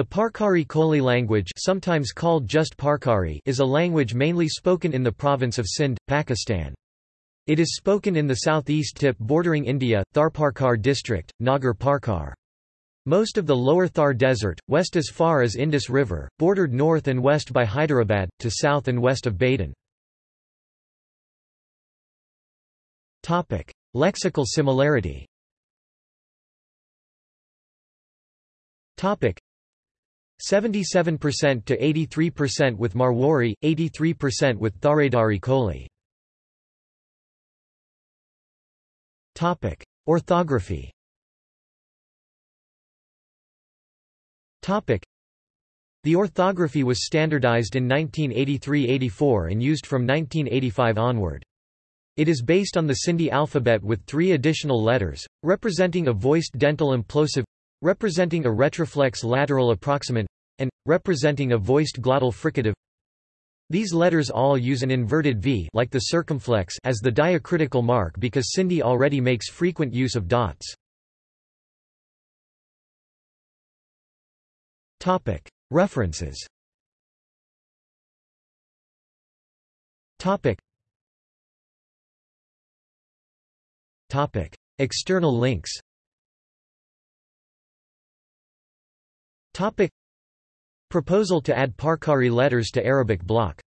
The Parkari Koli language sometimes called just Parkari is a language mainly spoken in the province of Sindh, Pakistan. It is spoken in the southeast tip bordering India, Tharparkar district, Nagar Parkar. Most of the lower Thar desert, west as far as Indus River, bordered north and west by Hyderabad, to south and west of Badin. Lexical similarity 77% to 83% with Marwari, 83% with Tharadari Koli. Topic: Orthography. Topic: The orthography was standardized in 1983-84 and used from 1985 onward. It is based on the Sindhi alphabet with three additional letters, representing a voiced dental implosive representing a retroflex lateral approximant, and, representing a voiced glottal fricative. These letters all use an inverted V like the circumflex as the diacritical mark because Sindhi already makes frequent use of dots. References. External links Proposal to add Parkari letters to Arabic block